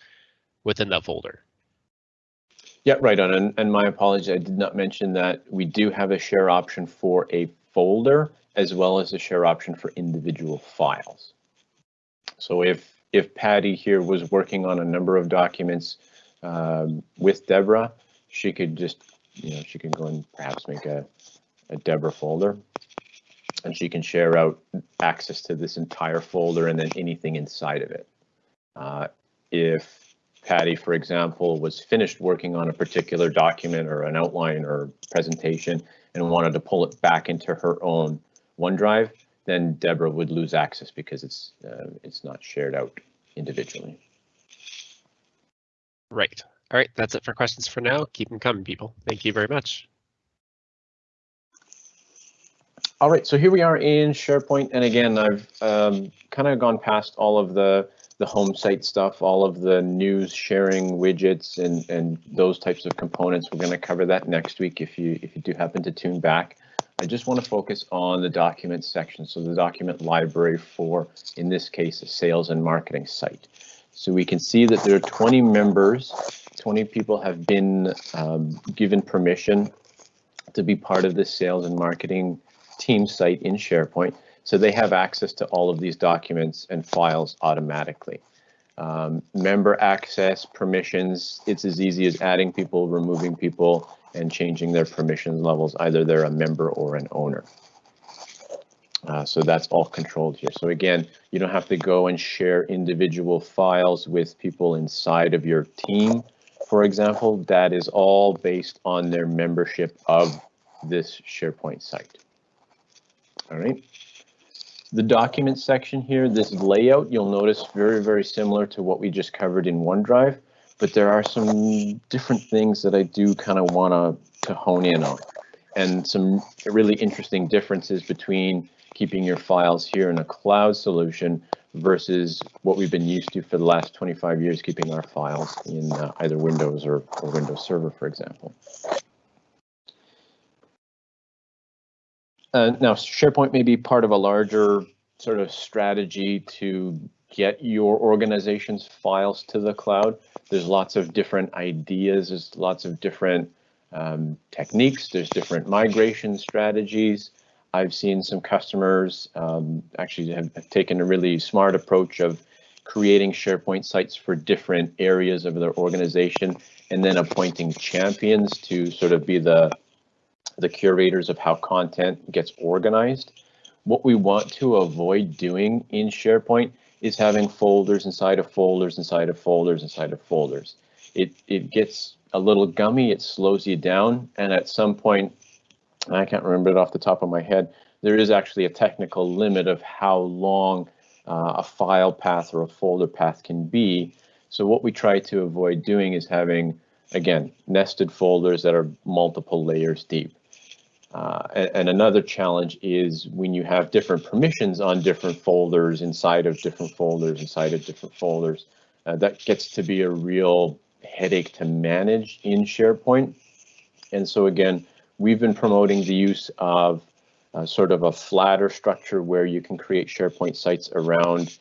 within that folder. Yeah, right on. And, and my apologies, I did not mention that we do have a share option for a folder as well as a share option for individual files. So if if Patty here was working on a number of documents um, with Deborah, she could just, you know, she can go and perhaps make a, a Deborah folder and she can share out access to this entire folder and then anything inside of it. Uh, if Patty, for example, was finished working on a particular document or an outline or presentation and wanted to pull it back into her own OneDrive, then Deborah would lose access because it's uh, it's not shared out individually. Right. All right, that's it for questions for now. Keep them coming, people. Thank you very much. All right, so here we are in SharePoint, and again, I've um, kind of gone past all of the the home site stuff, all of the news sharing widgets, and and those types of components. We're going to cover that next week if you if you do happen to tune back. I just want to focus on the document section, so the document library for, in this case, a sales and marketing site. So we can see that there are 20 members, 20 people have been um, given permission to be part of the sales and marketing team site in SharePoint. So they have access to all of these documents and files automatically. Um, member access, permissions, it's as easy as adding people, removing people, and changing their permissions levels, either they're a member or an owner. Uh, so that's all controlled here. So again, you don't have to go and share individual files with people inside of your team. For example, that is all based on their membership of this SharePoint site. All right. The document section here, this layout, you'll notice very, very similar to what we just covered in OneDrive, but there are some different things that I do kind of want to hone in on and some really interesting differences between keeping your files here in a cloud solution versus what we've been used to for the last 25 years, keeping our files in uh, either Windows or, or Windows Server, for example. Uh, now, SharePoint may be part of a larger sort of strategy to get your organization's files to the cloud. There's lots of different ideas, there's lots of different um, techniques, there's different migration strategies. I've seen some customers um, actually have taken a really smart approach of creating SharePoint sites for different areas of their organization and then appointing champions to sort of be the the curators of how content gets organized. What we want to avoid doing in SharePoint is having folders inside of folders inside of folders inside of folders. It, it gets a little gummy, it slows you down, and at some point, I can't remember it off the top of my head, there is actually a technical limit of how long uh, a file path or a folder path can be. So what we try to avoid doing is having, again, nested folders that are multiple layers deep. Uh, and, and, another challenge is when you have different permissions on different folders inside of different folders inside of different folders, uh, that gets to be a real headache to manage in SharePoint. And so again, we've been promoting the use of uh, sort of a flatter structure where you can create SharePoint sites around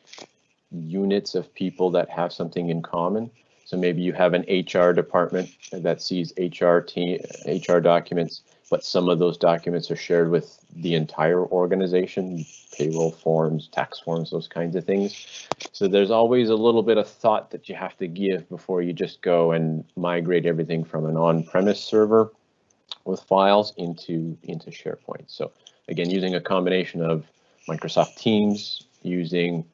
units of people that have something in common. So maybe you have an HR department that sees HR team, HR documents but some of those documents are shared with the entire organization, payroll forms, tax forms, those kinds of things. So there's always a little bit of thought that you have to give before you just go and migrate everything from an on-premise server with files into, into SharePoint. So again, using a combination of Microsoft Teams, using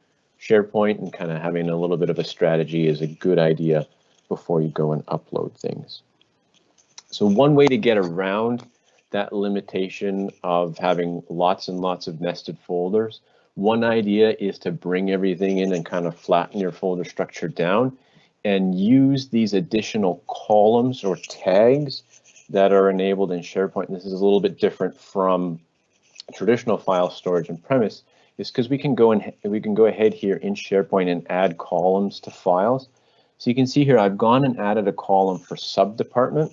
SharePoint and kind of having a little bit of a strategy is a good idea before you go and upload things. So one way to get around that limitation of having lots and lots of nested folders. One idea is to bring everything in and kind of flatten your folder structure down and use these additional columns or tags that are enabled in SharePoint. This is a little bit different from traditional file storage and premise is because we can go and we can go ahead here in SharePoint and add columns to files. So you can see here I've gone and added a column for sub department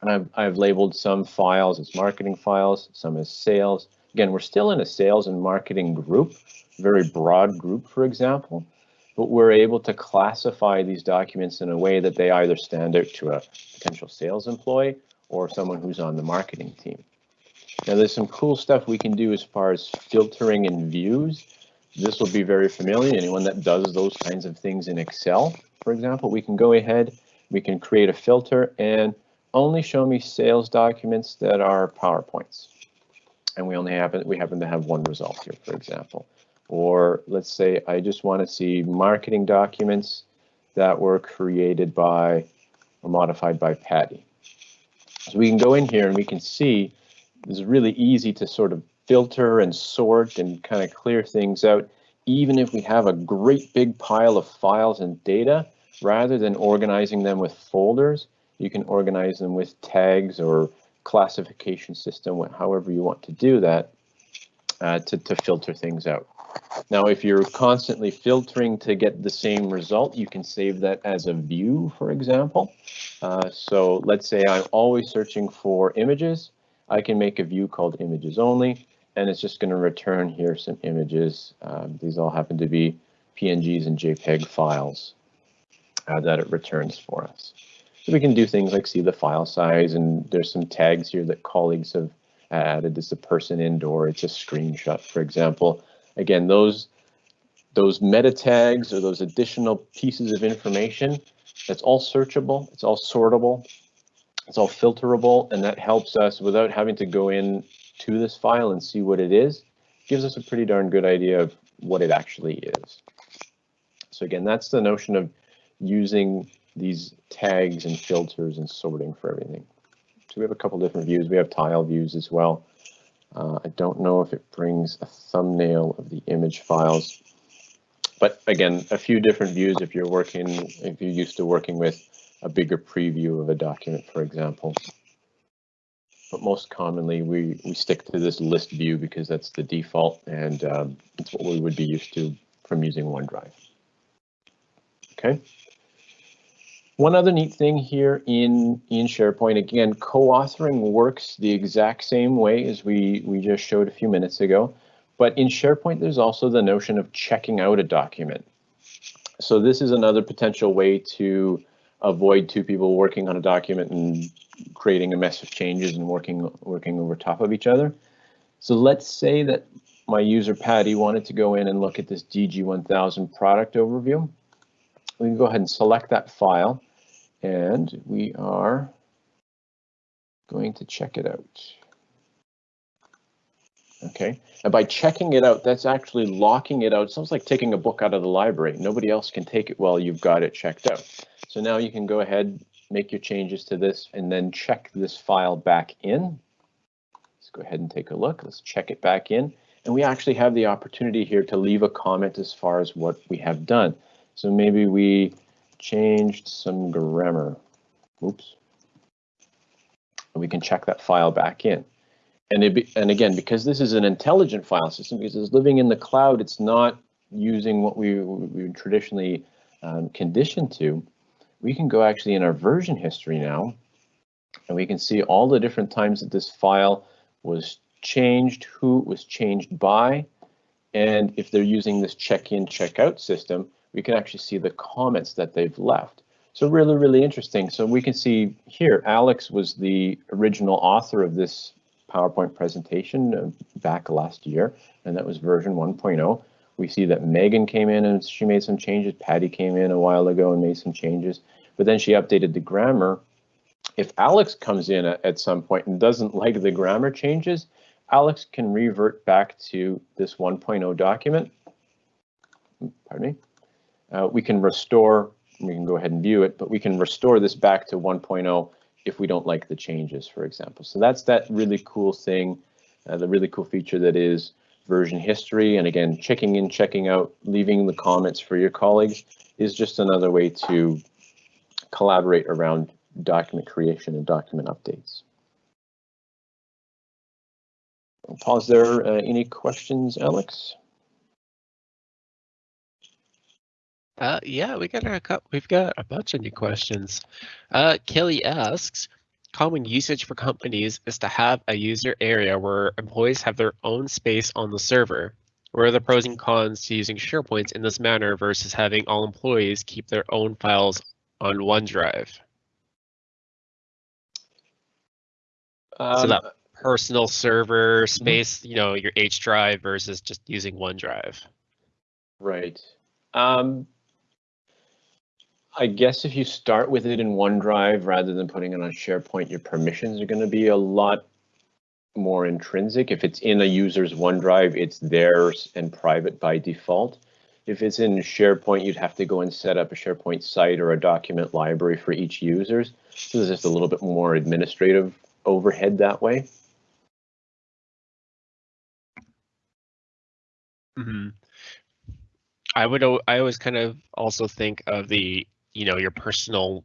and I've, I've labeled some files as marketing files, some as sales. Again, we're still in a sales and marketing group, very broad group, for example, but we're able to classify these documents in a way that they either stand out to a potential sales employee or someone who's on the marketing team. Now there's some cool stuff we can do as far as filtering and views. This will be very familiar. Anyone that does those kinds of things in Excel, for example, we can go ahead, we can create a filter and only show me sales documents that are PowerPoints. And we only happen, we happen to have one result here, for example. Or let's say I just want to see marketing documents that were created by or modified by Patty. So we can go in here and we can see it's really easy to sort of filter and sort and kind of clear things out, even if we have a great big pile of files and data, rather than organizing them with folders, you can organize them with tags or classification system, however you want to do that uh, to, to filter things out. Now, if you're constantly filtering to get the same result, you can save that as a view, for example. Uh, so let's say I'm always searching for images. I can make a view called images only, and it's just going to return here some images. Um, these all happen to be PNGs and JPEG files uh, that it returns for us. So we can do things like see the file size and there's some tags here that colleagues have added. Is a person indoor? It's a screenshot, for example. Again, those those meta tags or those additional pieces of information, that's all searchable, it's all sortable, it's all filterable, and that helps us without having to go in to this file and see what it is, gives us a pretty darn good idea of what it actually is. So again, that's the notion of using these tags and filters and sorting for everything. So we have a couple different views. We have tile views as well. Uh, I don't know if it brings a thumbnail of the image files. But again, a few different views if you're working, if you're used to working with a bigger preview of a document, for example. But most commonly, we, we stick to this list view because that's the default and um, it's what we would be used to from using OneDrive. Okay. One other neat thing here in, in SharePoint, again, co-authoring works the exact same way as we, we just showed a few minutes ago. But in SharePoint, there's also the notion of checking out a document. So this is another potential way to avoid two people working on a document and creating a mess of changes and working working over top of each other. So let's say that my user Patty wanted to go in and look at this DG1000 product overview. We can go ahead and select that file and we are going to check it out. Okay, and by checking it out, that's actually locking it out. It sounds like taking a book out of the library. Nobody else can take it while you've got it checked out. So now you can go ahead, make your changes to this, and then check this file back in. Let's go ahead and take a look. Let's check it back in. And we actually have the opportunity here to leave a comment as far as what we have done. So maybe we changed some grammar. Oops. And We can check that file back in. And, it be, and again, because this is an intelligent file system, because it's living in the cloud, it's not using what we, we traditionally um, conditioned to, we can go actually in our version history now, and we can see all the different times that this file was changed, who it was changed by, and if they're using this check-in, check-out system, we can actually see the comments that they've left. So really, really interesting. So we can see here, Alex was the original author of this PowerPoint presentation uh, back last year, and that was version 1.0. We see that Megan came in and she made some changes. Patty came in a while ago and made some changes, but then she updated the grammar. If Alex comes in at, at some point and doesn't like the grammar changes, Alex can revert back to this 1.0 document. Pardon me. Uh, we can restore, we can go ahead and view it, but we can restore this back to 1.0 if we don't like the changes, for example. So that's that really cool thing, uh, the really cool feature that is version history. And again, checking in, checking out, leaving the comments for your colleagues is just another way to collaborate around document creation and document updates. I'll pause there. Uh, any questions, Alex? Uh, yeah, we got a we've got a bunch of new questions. Uh, Kelly asks, common usage for companies is to have a user area where employees have their own space on the server. What are the pros and cons to using SharePoint in this manner versus having all employees keep their own files on OneDrive? Um, so that personal server mm-hmm. space, you know, your H drive versus just using OneDrive. Right. Um, I guess if you start with it in OneDrive rather than putting it on SharePoint, your permissions are going to be a lot more intrinsic. If it's in a user's OneDrive, it's theirs and private by default. If it's in SharePoint, you'd have to go and set up a SharePoint site or a document library for each user. So there's just a little bit more administrative overhead that way. Mm -hmm. I would I always kind of also think of the you know your personal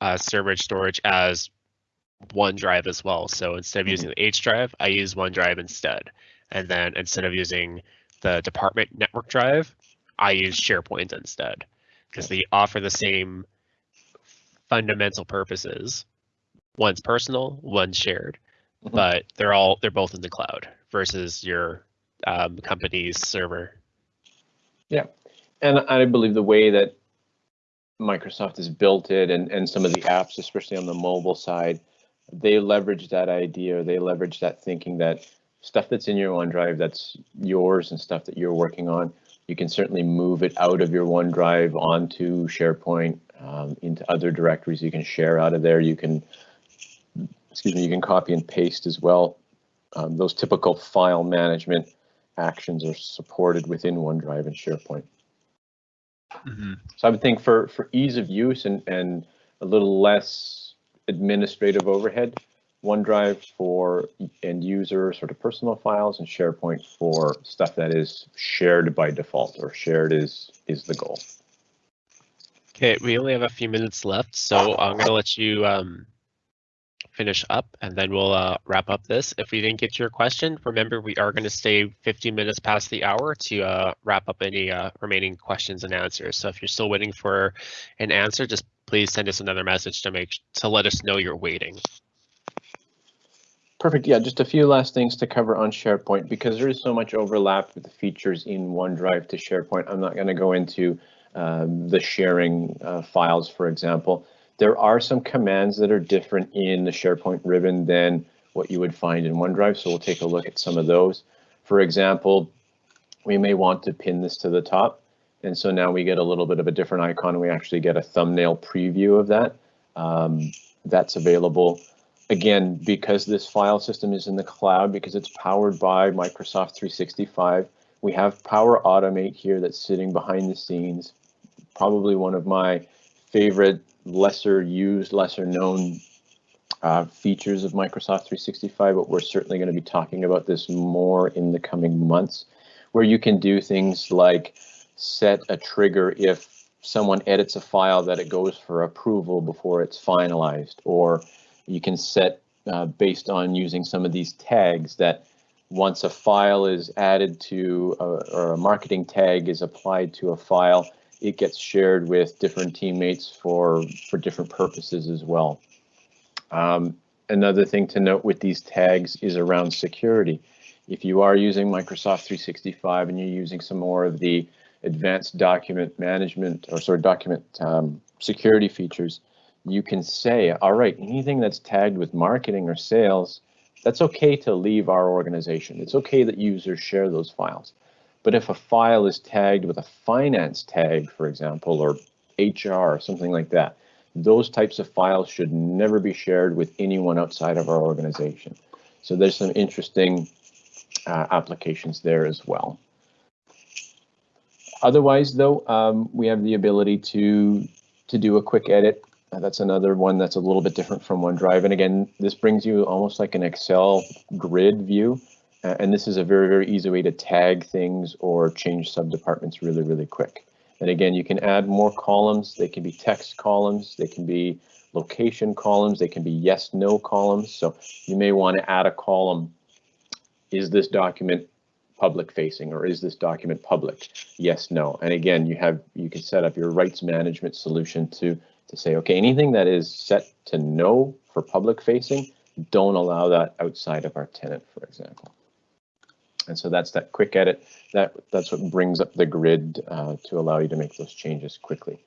uh, storage storage as OneDrive as well. So instead of mm-hmm. using the H drive, I use OneDrive instead. And then instead of using the department network drive, I use SharePoint instead because they offer the same fundamental purposes. One's personal, one's shared, mm -hmm. but they're all they're both in the cloud versus your um, company's server. Yeah, and I believe the way that Microsoft has built it and, and some of the apps, especially on the mobile side, they leverage that idea, they leverage that thinking that stuff that's in your OneDrive that's yours and stuff that you're working on, you can certainly move it out of your OneDrive onto SharePoint, um, into other directories you can share out of there. You can, excuse me, you can copy and paste as well. Um, those typical file management actions are supported within OneDrive and SharePoint. Mm -hmm. So I would think for, for ease of use and, and a little less administrative overhead, OneDrive for end user sort of personal files and SharePoint for stuff that is shared by default or shared is is the goal. Okay, we only have a few minutes left, so I'm gonna let you um, finish up and then we'll uh, wrap up this. If we didn't get to your question, remember we are gonna stay 15 minutes past the hour to uh, wrap up any uh, remaining questions and answers. So if you're still waiting for an answer, just please send us another message to make to let us know you're waiting. Perfect. Yeah, just a few last things to cover on SharePoint because there is so much overlap with the features in OneDrive to SharePoint. I'm not going to go into um, the sharing uh, files, for example. There are some commands that are different in the SharePoint ribbon than what you would find in OneDrive, so we'll take a look at some of those. For example, we may want to pin this to the top, and so now we get a little bit of a different icon. We actually get a thumbnail preview of that. Um, that's available again, because this file system is in the cloud, because it's powered by Microsoft 365, we have Power Automate here that's sitting behind the scenes. Probably one of my favorite lesser used, lesser known uh, features of Microsoft 365, but we're certainly going to be talking about this more in the coming months, where you can do things like set a trigger if someone edits a file that it goes for approval before it's finalized, or you can set uh, based on using some of these tags that once a file is added to a, or a marketing tag is applied to a file, it gets shared with different teammates for for different purposes as well. Um, another thing to note with these tags is around security. If you are using Microsoft 365 and you're using some more of the advanced document management or sort of document um, security features, you can say, all right, anything that's tagged with marketing or sales, that's okay to leave our organization. It's okay that users share those files. But if a file is tagged with a finance tag, for example, or HR or something like that, those types of files should never be shared with anyone outside of our organization. So there's some interesting uh, applications there as well. Otherwise, though, um, we have the ability to to do a quick edit uh, that's another one that's a little bit different from OneDrive. And again, this brings you almost like an Excel grid view. Uh, and this is a very, very easy way to tag things or change subdepartments really, really quick. And again, you can add more columns. They can be text columns. They can be location columns. They can be yes, no columns. So you may want to add a column. Is this document public facing or is this document public? Yes, no. And again, you have you can set up your rights management solution to to say, okay, anything that is set to no for public facing, don't allow that outside of our tenant, for example. And so that's that quick edit. That That's what brings up the grid uh, to allow you to make those changes quickly.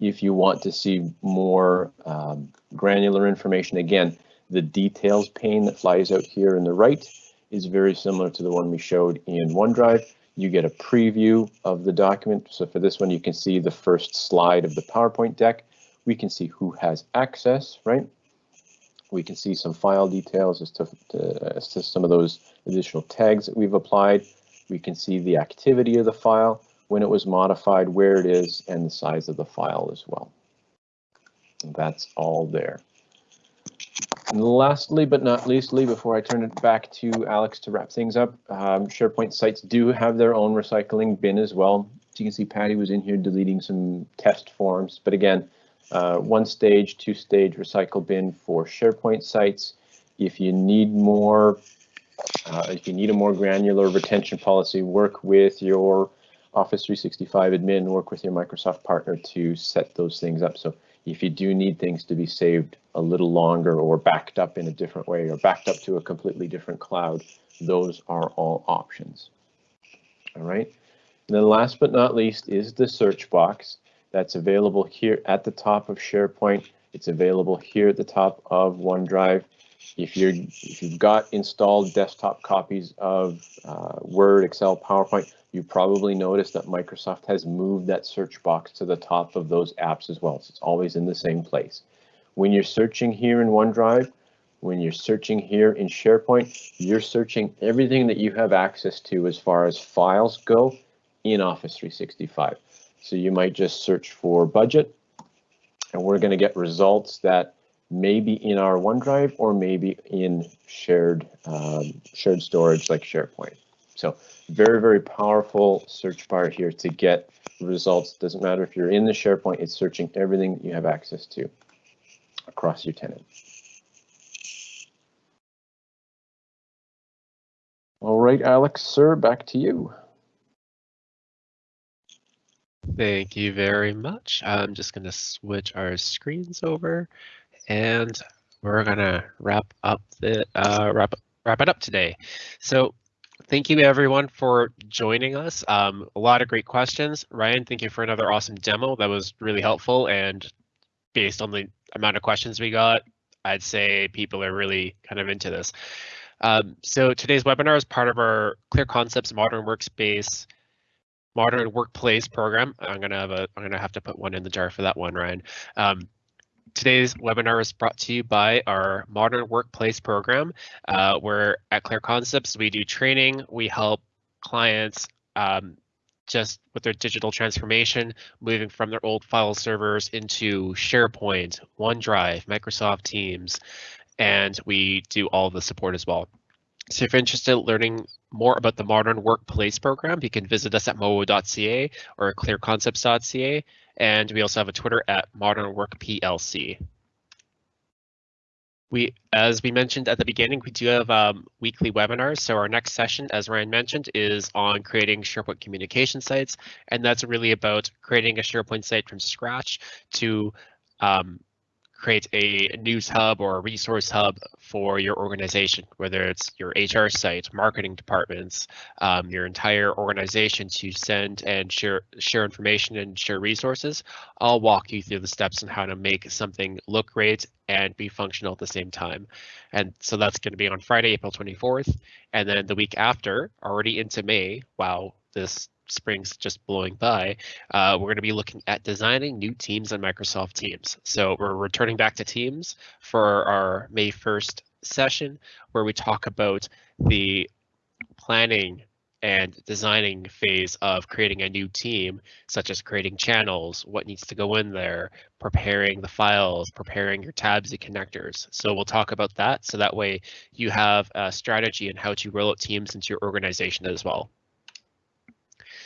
If you want to see more um, granular information, again, the details pane that flies out here in the right is very similar to the one we showed in OneDrive. You get a preview of the document. So for this one, you can see the first slide of the PowerPoint deck. We can see who has access, right? We can see some file details as to, to, as to some of those additional tags that we've applied. We can see the activity of the file, when it was modified, where it is, and the size of the file as well. And that's all there. And lastly, but not leastly, before I turn it back to Alex to wrap things up, um, SharePoint sites do have their own recycling bin as well. So you can see Patty was in here deleting some test forms, but again, uh, one stage, two stage recycle bin for SharePoint sites. If you need more, uh, if you need a more granular retention policy, work with your Office 365 admin, work with your Microsoft partner to set those things up. So if you do need things to be saved a little longer or backed up in a different way or backed up to a completely different cloud, those are all options. All right. And then last but not least is the search box that's available here at the top of SharePoint. It's available here at the top of OneDrive. If you're if you've got installed desktop copies of uh, Word, Excel, PowerPoint, you probably noticed that Microsoft has moved that search box to the top of those apps as well. So it's always in the same place. When you're searching here in OneDrive, when you're searching here in SharePoint, you're searching everything that you have access to as far as files go in Office 365. So you might just search for budget and we're going to get results that may be in our OneDrive or maybe in shared um, shared storage like SharePoint. So very, very powerful search bar here to get results. Doesn't matter if you're in the SharePoint, it's searching everything you have access to across your tenant. All right, Alex, sir, back to you. Thank you very much. I'm just going to switch our screens over and we're going to wrap up the uh, wrap wrap it up today. So thank you everyone for joining us. Um, a lot of great questions. Ryan, thank you for another awesome demo. That was really helpful and based on the amount of questions we got, I'd say people are really kind of into this. Um, so today's webinar is part of our Clear Concepts Modern Workspace modern workplace program. I'm gonna have a I'm gonna have to put one in the jar for that one, Ryan. Um, today's webinar is brought to you by our modern workplace program, uh, where at Clear Concepts we do training. We help clients um, just with their digital transformation, moving from their old file servers into SharePoint, OneDrive, Microsoft Teams, and we do all the support as well. So if you're interested in learning more about the Modern Workplace program, you can visit us at mowo.ca or clearconcepts.ca. And we also have a Twitter at Modern Work PLC. We, as we mentioned at the beginning, we do have um, weekly webinars. So our next session, as Ryan mentioned, is on creating SharePoint communication sites. And that's really about creating a SharePoint site from scratch to um, create a news hub or a resource hub for your organization, whether it's your HR site, marketing departments, um, your entire organization to send and share share information and share resources. I'll walk you through the steps on how to make something look great and be functional at the same time. And so that's going to be on Friday, April 24th. And then the week after, already into May, wow, this spring's just blowing by, uh, we're going to be looking at designing new teams on Microsoft Teams. So we're returning back to Teams for our May 1st session where we talk about the planning and designing phase of creating a new team, such as creating channels, what needs to go in there, preparing the files, preparing your tabs and connectors. So we'll talk about that. So that way you have a strategy and how to roll out teams into your organization as well.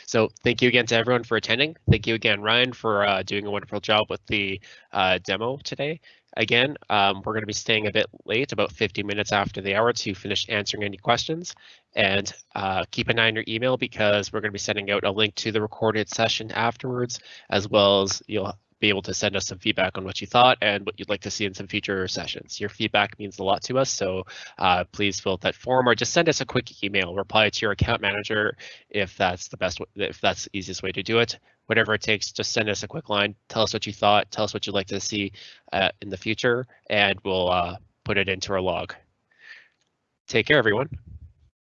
So thank you again to everyone for attending. Thank you again, Ryan, for uh, doing a wonderful job with the uh, demo today. Again, um, we're going to be staying a bit late, about 50 minutes after the hour to finish answering any questions. And uh, keep an eye on your email because we're going to be sending out a link to the recorded session afterwards, as well as you'll be able to send us some feedback on what you thought and what you'd like to see in some future sessions. Your feedback means a lot to us, so uh, please fill out that form or just send us a quick email. Reply to your account manager if that's the best, if that's the easiest way to do it. Whatever it takes, just send us a quick line. Tell us what you thought. Tell us what you'd like to see uh, in the future, and we'll uh, put it into our log. Take care, everyone.